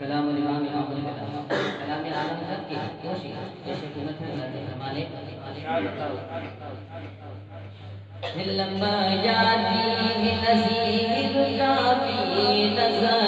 کلام الامام امام الکلام کلام عالم سب کی کیوں سیکھا جیسے حکومت ہے، اللہ کے فرمانے دل لمبا یادی نصیب کا بھی نظر۔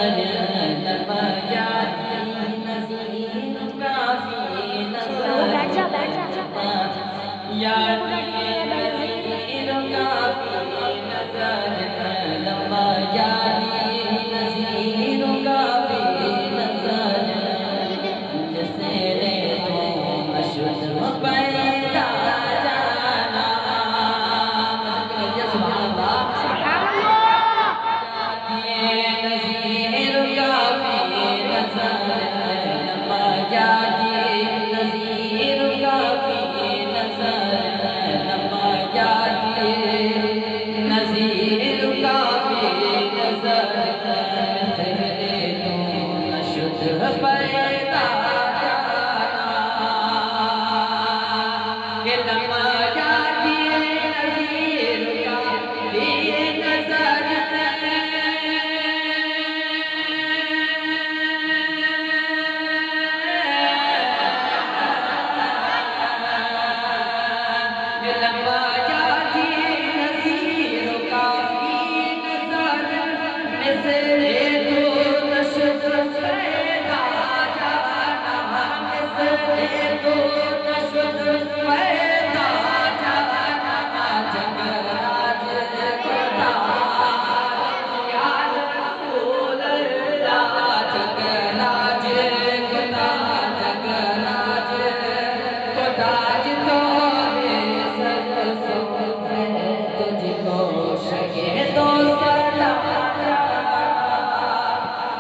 say